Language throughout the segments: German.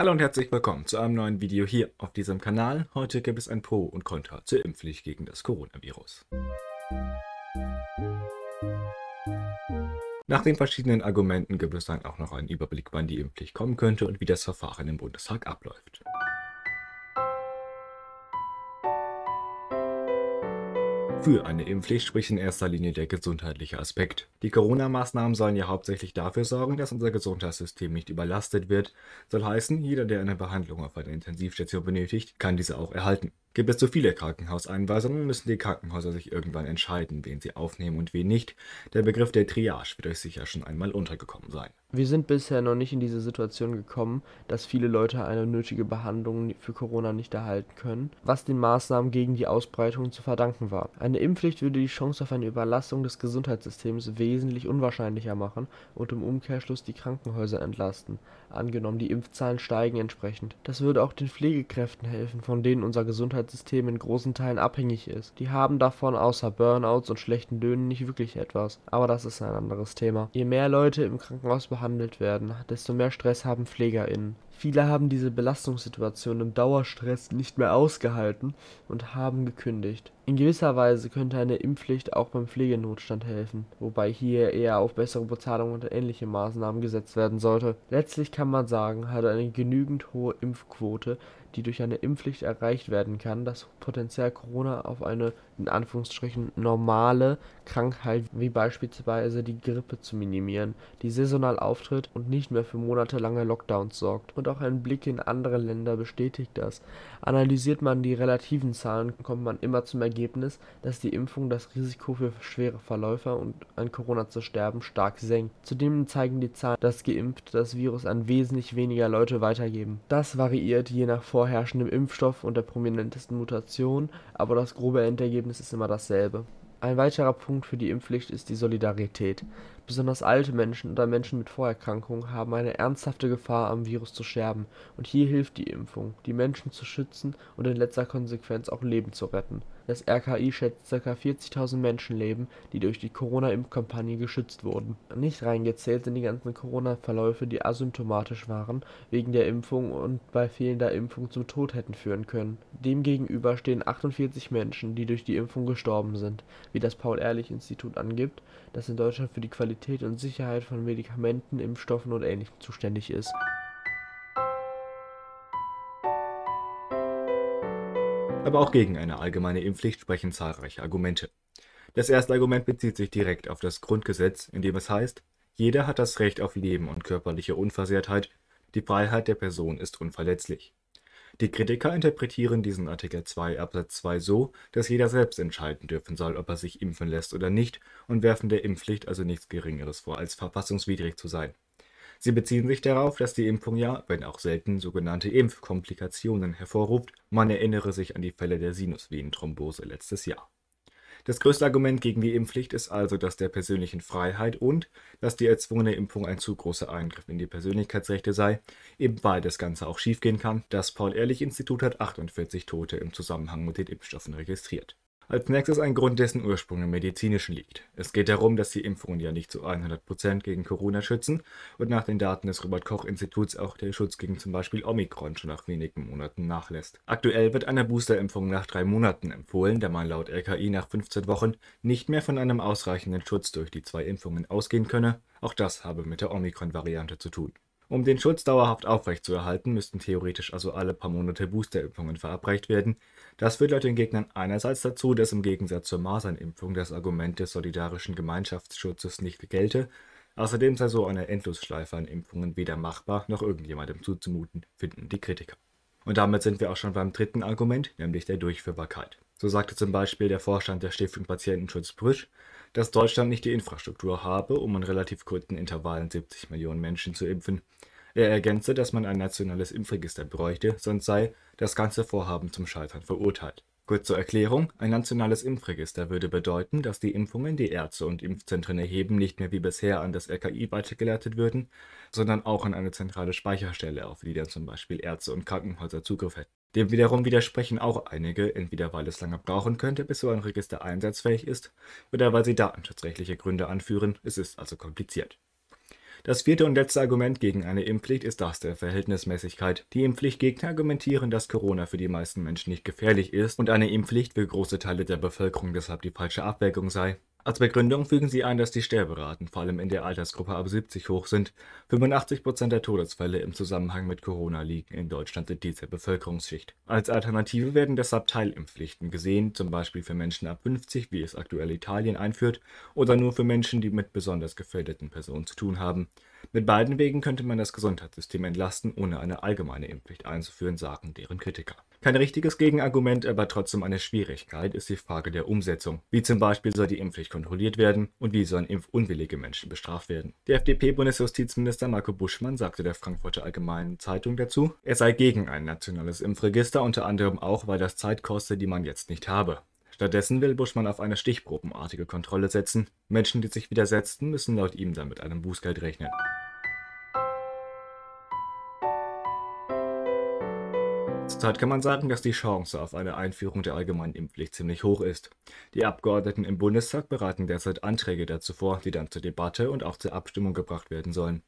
Hallo und herzlich willkommen zu einem neuen Video hier auf diesem Kanal. Heute gibt es ein Pro und Contra zur Impfpflicht gegen das Coronavirus. Nach den verschiedenen Argumenten gibt es dann auch noch einen Überblick, wann die Impfpflicht kommen könnte und wie das Verfahren im Bundestag abläuft. Für eine Impfpflicht spricht in erster Linie der gesundheitliche Aspekt. Die Corona-Maßnahmen sollen ja hauptsächlich dafür sorgen, dass unser Gesundheitssystem nicht überlastet wird. Soll heißen, jeder, der eine Behandlung auf einer Intensivstation benötigt, kann diese auch erhalten. Gibt es zu viele Krankenhauseinweisungen, müssen die Krankenhäuser sich irgendwann entscheiden, wen sie aufnehmen und wen nicht. Der Begriff der Triage wird euch sicher schon einmal untergekommen sein. Wir sind bisher noch nicht in diese Situation gekommen, dass viele Leute eine nötige Behandlung für Corona nicht erhalten können, was den Maßnahmen gegen die Ausbreitung zu verdanken war. Eine Impfpflicht würde die Chance auf eine Überlastung des Gesundheitssystems wesentlich unwahrscheinlicher machen und im Umkehrschluss die Krankenhäuser entlasten, angenommen die Impfzahlen steigen entsprechend. Das würde auch den Pflegekräften helfen, von denen unser Gesundheitssystem in großen Teilen abhängig ist. Die haben davon außer Burnouts und schlechten Löhnen nicht wirklich etwas, aber das ist ein anderes Thema. Je mehr Leute im Krankenhaus behandelt werden, desto mehr Stress haben PflegerInnen. Viele haben diese Belastungssituation im Dauerstress nicht mehr ausgehalten und haben gekündigt. In gewisser Weise könnte eine Impfpflicht auch beim Pflegenotstand helfen, wobei hier eher auf bessere Bezahlung und ähnliche Maßnahmen gesetzt werden sollte. Letztlich kann man sagen, hat eine genügend hohe Impfquote, die durch eine Impfpflicht erreicht werden kann, das Potenzial Corona auf eine in Anführungsstrichen normale Krankheit wie beispielsweise die Grippe zu minimieren, die saisonal auftritt und nicht mehr für monatelange Lockdowns sorgt und auch ein Blick in andere Länder bestätigt das. Analysiert man die relativen Zahlen, kommt man immer zum Ergebnis, dass die Impfung das Risiko für schwere Verläufe und an Corona zu sterben stark senkt. Zudem zeigen die Zahlen, dass Geimpfte das Virus an wesentlich weniger Leute weitergeben. Das variiert je nach vorherrschendem Impfstoff und der prominentesten Mutation, aber das grobe Endergebnis ist immer dasselbe. Ein weiterer Punkt für die Impfpflicht ist die Solidarität. Besonders alte Menschen oder Menschen mit Vorerkrankungen haben eine ernsthafte Gefahr, am Virus zu sterben, und hier hilft die Impfung, die Menschen zu schützen und in letzter Konsequenz auch Leben zu retten. Das RKI schätzt ca. 40.000 Menschenleben, die durch die Corona-Impfkampagne geschützt wurden. Nicht reingezählt sind die ganzen Corona-Verläufe, die asymptomatisch waren, wegen der Impfung und bei fehlender Impfung zum Tod hätten führen können. Demgegenüber stehen 48 Menschen, die durch die Impfung gestorben sind, wie das Paul-Ehrlich-Institut angibt, das in Deutschland für die Qualität und Sicherheit von Medikamenten, Impfstoffen und Ähnlichem zuständig ist. Aber auch gegen eine allgemeine Impfpflicht sprechen zahlreiche Argumente. Das erste Argument bezieht sich direkt auf das Grundgesetz, in dem es heißt, jeder hat das Recht auf Leben und körperliche Unversehrtheit, die Freiheit der Person ist unverletzlich. Die Kritiker interpretieren diesen Artikel 2 Absatz 2 so, dass jeder selbst entscheiden dürfen soll, ob er sich impfen lässt oder nicht und werfen der Impfpflicht also nichts Geringeres vor, als verfassungswidrig zu sein. Sie beziehen sich darauf, dass die Impfung ja, wenn auch selten, sogenannte Impfkomplikationen hervorruft. Man erinnere sich an die Fälle der Sinusvenenthrombose letztes Jahr. Das größte Argument gegen die Impfpflicht ist also das der persönlichen Freiheit und dass die erzwungene Impfung ein zu großer Eingriff in die Persönlichkeitsrechte sei, eben weil das Ganze auch schiefgehen kann. Das Paul-Ehrlich-Institut hat 48 Tote im Zusammenhang mit den Impfstoffen registriert. Als nächstes ein Grund, dessen Ursprung im Medizinischen liegt. Es geht darum, dass die Impfungen ja nicht zu 100% gegen Corona schützen und nach den Daten des Robert-Koch-Instituts auch der Schutz gegen zum Beispiel Omikron schon nach wenigen Monaten nachlässt. Aktuell wird eine Boosterimpfung nach drei Monaten empfohlen, da man laut RKI nach 15 Wochen nicht mehr von einem ausreichenden Schutz durch die zwei Impfungen ausgehen könne. Auch das habe mit der Omikron-Variante zu tun. Um den Schutz dauerhaft aufrechtzuerhalten, müssten theoretisch also alle paar Monate Boosterimpfungen verabreicht werden. Das führt laut den Gegnern einerseits dazu, dass im Gegensatz zur Masernimpfung das Argument des solidarischen Gemeinschaftsschutzes nicht gelte, außerdem sei so eine Endlosschleife an Impfungen weder machbar noch irgendjemandem zuzumuten, finden die Kritiker. Und damit sind wir auch schon beim dritten Argument, nämlich der Durchführbarkeit. So sagte zum Beispiel der Vorstand der Stiftung Patientenschutz Brüsch, dass Deutschland nicht die Infrastruktur habe, um in relativ kurzen Intervallen 70 Millionen Menschen zu impfen. Er ergänzte, dass man ein nationales Impfregister bräuchte, sonst sei das ganze Vorhaben zum Scheitern verurteilt. Kurz zur Erklärung, ein nationales Impfregister würde bedeuten, dass die Impfungen, die Ärzte und Impfzentren erheben, nicht mehr wie bisher an das RKI weitergeleitet würden, sondern auch an eine zentrale Speicherstelle, auf die dann zum Beispiel Ärzte und Krankenhäuser Zugriff hätten. Dem wiederum widersprechen auch einige, entweder weil es lange brauchen könnte, bis so ein Register einsatzfähig ist, oder weil sie datenschutzrechtliche Gründe anführen, es ist also kompliziert. Das vierte und letzte Argument gegen eine Impfpflicht ist das der Verhältnismäßigkeit. Die Impfpflichtgegner argumentieren, dass Corona für die meisten Menschen nicht gefährlich ist und eine Impfpflicht für große Teile der Bevölkerung deshalb die falsche Abwägung sei. Als Begründung fügen sie ein, dass die Sterberaten vor allem in der Altersgruppe ab 70 hoch sind. 85% der Todesfälle im Zusammenhang mit Corona liegen in Deutschland in dieser Bevölkerungsschicht. Als Alternative werden deshalb Teilimpfpflichten gesehen, zum Beispiel für Menschen ab 50, wie es aktuell Italien einführt, oder nur für Menschen, die mit besonders gefährdeten Personen zu tun haben. Mit beiden Wegen könnte man das Gesundheitssystem entlasten, ohne eine allgemeine Impfpflicht einzuführen, sagen deren Kritiker. Kein richtiges Gegenargument, aber trotzdem eine Schwierigkeit ist die Frage der Umsetzung. Wie zum Beispiel soll die Impfpflicht kontrolliert werden und wie sollen impfunwillige Menschen bestraft werden? Der FDP-Bundesjustizminister Marco Buschmann sagte der Frankfurter Allgemeinen Zeitung dazu, er sei gegen ein nationales Impfregister, unter anderem auch, weil das Zeit koste, die man jetzt nicht habe. Stattdessen will Buschmann auf eine stichprobenartige Kontrolle setzen. Menschen, die sich widersetzten, müssen laut ihm dann mit einem Bußgeld rechnen. Zurzeit kann man sagen, dass die Chance auf eine Einführung der allgemeinen Impfpflicht ziemlich hoch ist. Die Abgeordneten im Bundestag beraten derzeit Anträge dazu vor, die dann zur Debatte und auch zur Abstimmung gebracht werden sollen.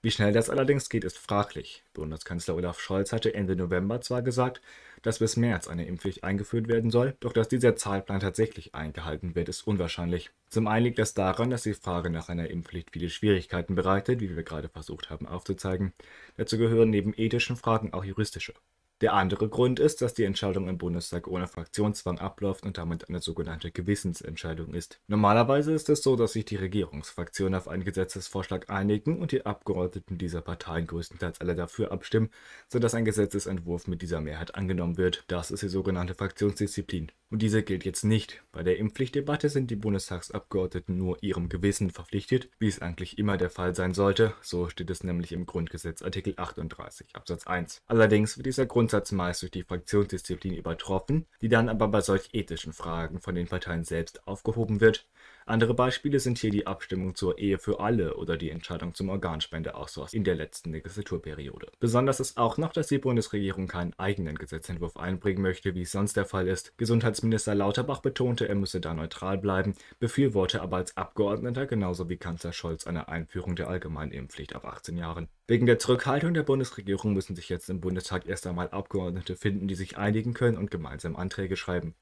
Wie schnell das allerdings geht, ist fraglich. Bundeskanzler Olaf Scholz hatte Ende November zwar gesagt, dass bis März eine Impfpflicht eingeführt werden soll, doch dass dieser Zeitplan tatsächlich eingehalten wird, ist unwahrscheinlich. Zum einen liegt das daran, dass die Frage nach einer Impfpflicht viele Schwierigkeiten bereitet, wie wir gerade versucht haben aufzuzeigen. Dazu gehören neben ethischen Fragen auch juristische. Der andere Grund ist, dass die Entscheidung im Bundestag ohne Fraktionszwang abläuft und damit eine sogenannte Gewissensentscheidung ist. Normalerweise ist es so, dass sich die Regierungsfraktionen auf einen Gesetzesvorschlag einigen und die Abgeordneten dieser Parteien größtenteils alle dafür abstimmen, sodass ein Gesetzesentwurf mit dieser Mehrheit angenommen wird. Das ist die sogenannte Fraktionsdisziplin. Und diese gilt jetzt nicht. Bei der Impfpflichtdebatte sind die Bundestagsabgeordneten nur ihrem Gewissen verpflichtet, wie es eigentlich immer der Fall sein sollte. So steht es nämlich im Grundgesetz Artikel 38 Absatz 1. Allerdings wird dieser Grundsatz meist durch die Fraktionsdisziplin übertroffen, die dann aber bei solch ethischen Fragen von den Parteien selbst aufgehoben wird. Andere Beispiele sind hier die Abstimmung zur Ehe für alle oder die Entscheidung zum Organspendeausweis in der letzten Legislaturperiode. Besonders ist auch noch, dass die Bundesregierung keinen eigenen Gesetzentwurf einbringen möchte, wie es sonst der Fall ist. Gesundheitsminister Lauterbach betonte, er müsse da neutral bleiben, befürworte aber als Abgeordneter genauso wie Kanzler Scholz eine Einführung der allgemeinen Impfpflicht ab 18 Jahren. Wegen der Zurückhaltung der Bundesregierung müssen sich jetzt im Bundestag erst einmal Abgeordnete finden, die sich einigen können und gemeinsam Anträge schreiben.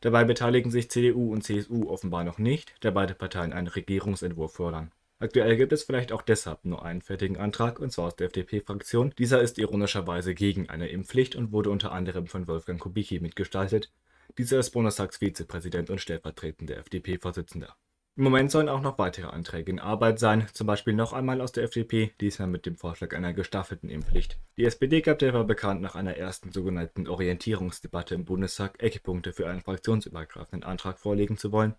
Dabei beteiligen sich CDU und CSU offenbar noch nicht, da beide Parteien einen Regierungsentwurf fordern. Aktuell gibt es vielleicht auch deshalb nur einen fertigen Antrag, und zwar aus der FDP-Fraktion. Dieser ist ironischerweise gegen eine Impfpflicht und wurde unter anderem von Wolfgang Kubicki mitgestaltet. Dieser ist Bundestagsvizepräsident und stellvertretender FDP-Vorsitzender. Im Moment sollen auch noch weitere Anträge in Arbeit sein, zum Beispiel noch einmal aus der FDP, diesmal mit dem Vorschlag einer gestaffelten Impfpflicht. Die SPD gab derweil bekannt, nach einer ersten sogenannten Orientierungsdebatte im Bundestag Eckpunkte für einen fraktionsübergreifenden Antrag vorlegen zu wollen.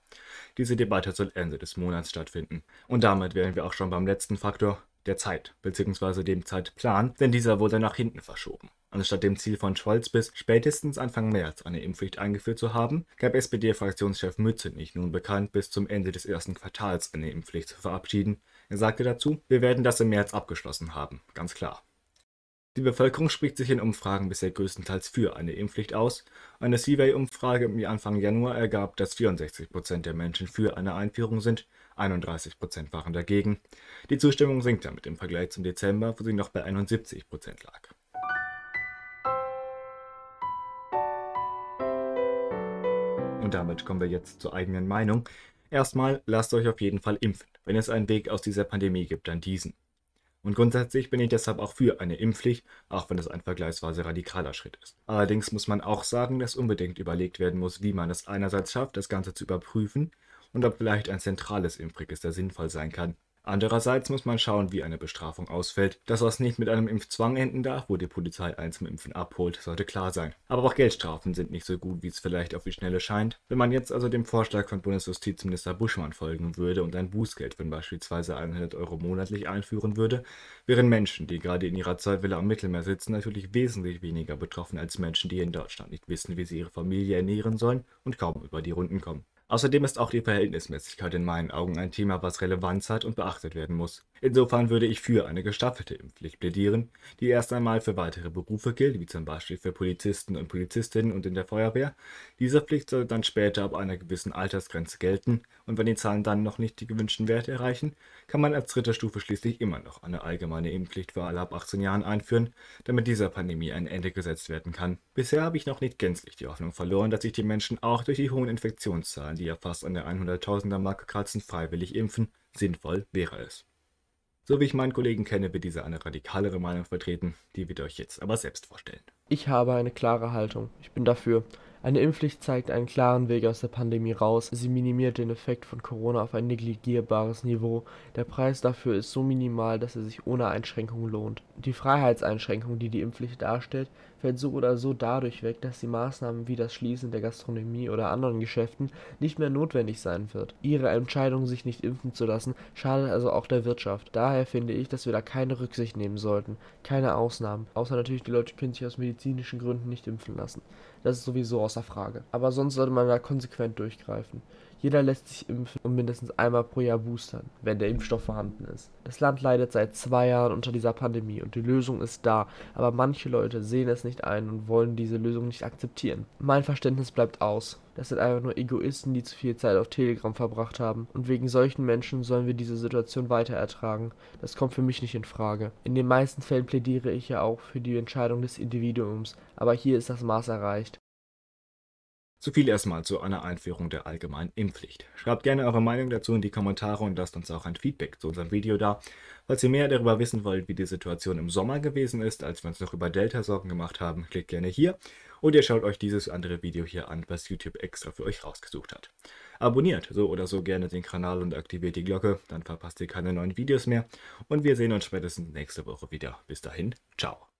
Diese Debatte soll Ende des Monats stattfinden. Und damit wären wir auch schon beim letzten Faktor, der Zeit bzw. dem Zeitplan, denn dieser wurde nach hinten verschoben. Anstatt dem Ziel von Scholz bis spätestens Anfang März eine Impfpflicht eingeführt zu haben, gab SPD-Fraktionschef Mützenich nun bekannt, bis zum Ende des ersten Quartals eine Impfpflicht zu verabschieden. Er sagte dazu, wir werden das im März abgeschlossen haben, ganz klar. Die Bevölkerung spricht sich in Umfragen bisher größtenteils für eine Impfpflicht aus. Eine Survey-Umfrage im Anfang Januar ergab, dass 64% der Menschen für eine Einführung sind, 31% waren dagegen. Die Zustimmung sinkt damit im Vergleich zum Dezember, wo sie noch bei 71% lag. Und damit kommen wir jetzt zur eigenen Meinung. Erstmal, lasst euch auf jeden Fall impfen. Wenn es einen Weg aus dieser Pandemie gibt, dann diesen. Und grundsätzlich bin ich deshalb auch für eine Impfpflicht, auch wenn es ein vergleichsweise radikaler Schritt ist. Allerdings muss man auch sagen, dass unbedingt überlegt werden muss, wie man es einerseits schafft, das Ganze zu überprüfen und ob vielleicht ein zentrales Impfregister sinnvoll sein kann. Andererseits muss man schauen, wie eine Bestrafung ausfällt. Dass das nicht mit einem Impfzwang enden darf, wo die Polizei einen zum Impfen abholt, sollte klar sein. Aber auch Geldstrafen sind nicht so gut, wie es vielleicht auf die Schnelle scheint. Wenn man jetzt also dem Vorschlag von Bundesjustizminister Buschmann folgen würde und ein Bußgeld von beispielsweise 100 Euro monatlich einführen würde, wären Menschen, die gerade in ihrer Zeitwelle am Mittelmeer sitzen, natürlich wesentlich weniger betroffen als Menschen, die in Deutschland nicht wissen, wie sie ihre Familie ernähren sollen und kaum über die Runden kommen. Außerdem ist auch die Verhältnismäßigkeit in meinen Augen ein Thema, was Relevanz hat und beachtet werden muss. Insofern würde ich für eine gestaffelte Impfpflicht plädieren, die erst einmal für weitere Berufe gilt, wie zum Beispiel für Polizisten und Polizistinnen und in der Feuerwehr. Diese Pflicht soll dann später ab einer gewissen Altersgrenze gelten und wenn die Zahlen dann noch nicht die gewünschten Werte erreichen, kann man als dritte Stufe schließlich immer noch eine allgemeine Impfpflicht für alle ab 18 Jahren einführen, damit dieser Pandemie ein Ende gesetzt werden kann. Bisher habe ich noch nicht gänzlich die Hoffnung verloren, dass sich die Menschen auch durch die hohen Infektionszahlen, die ja fast an der 100.000er Marke kratzen, freiwillig impfen. Sinnvoll wäre es. So wie ich meinen Kollegen kenne, wird dieser eine radikalere Meinung vertreten, die wird euch jetzt aber selbst vorstellen. Ich habe eine klare Haltung. Ich bin dafür. Eine Impfpflicht zeigt einen klaren Weg aus der Pandemie raus. Sie minimiert den Effekt von Corona auf ein negligierbares Niveau. Der Preis dafür ist so minimal, dass er sich ohne Einschränkung lohnt. Die Freiheitseinschränkung, die die Impfpflicht darstellt, fällt so oder so dadurch weg, dass die Maßnahmen wie das Schließen der Gastronomie oder anderen Geschäften nicht mehr notwendig sein wird. Ihre Entscheidung, sich nicht impfen zu lassen, schadet also auch der Wirtschaft. Daher finde ich, dass wir da keine Rücksicht nehmen sollten. Keine Ausnahmen. Außer natürlich, die Leute können sich aus medizinischen Gründen nicht impfen lassen. Das ist sowieso außer Frage. Aber sonst sollte man da konsequent durchgreifen. Jeder lässt sich impfen und mindestens einmal pro Jahr boostern, wenn der Impfstoff vorhanden ist. Das Land leidet seit zwei Jahren unter dieser Pandemie und die Lösung ist da, aber manche Leute sehen es nicht ein und wollen diese Lösung nicht akzeptieren. Mein Verständnis bleibt aus. Das sind einfach nur Egoisten, die zu viel Zeit auf Telegram verbracht haben. Und wegen solchen Menschen sollen wir diese Situation weiter ertragen. Das kommt für mich nicht in Frage. In den meisten Fällen plädiere ich ja auch für die Entscheidung des Individuums, aber hier ist das Maß erreicht. So viel erstmal zu einer Einführung der allgemeinen Impfpflicht. Schreibt gerne eure Meinung dazu in die Kommentare und lasst uns auch ein Feedback zu unserem Video da. Falls ihr mehr darüber wissen wollt, wie die Situation im Sommer gewesen ist, als wir uns noch über Delta Sorgen gemacht haben, klickt gerne hier und ihr schaut euch dieses andere Video hier an, was YouTube extra für euch rausgesucht hat. Abonniert so oder so gerne den Kanal und aktiviert die Glocke, dann verpasst ihr keine neuen Videos mehr und wir sehen uns spätestens nächste Woche wieder. Bis dahin, ciao.